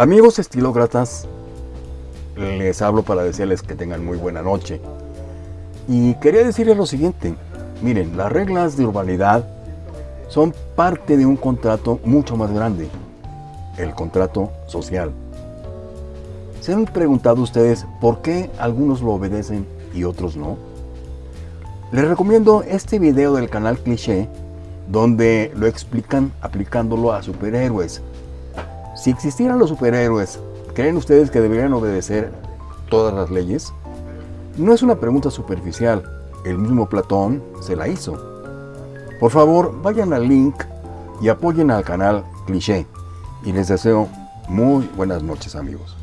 Amigos estilócratas, les hablo para decirles que tengan muy buena noche. Y quería decirles lo siguiente, miren, las reglas de urbanidad son parte de un contrato mucho más grande, el contrato social. ¿Se han preguntado ustedes por qué algunos lo obedecen y otros no? Les recomiendo este video del canal Cliché, donde lo explican aplicándolo a superhéroes. Si existieran los superhéroes, ¿creen ustedes que deberían obedecer todas las leyes? No es una pregunta superficial, el mismo Platón se la hizo. Por favor, vayan al link y apoyen al canal Cliché. Y les deseo muy buenas noches amigos.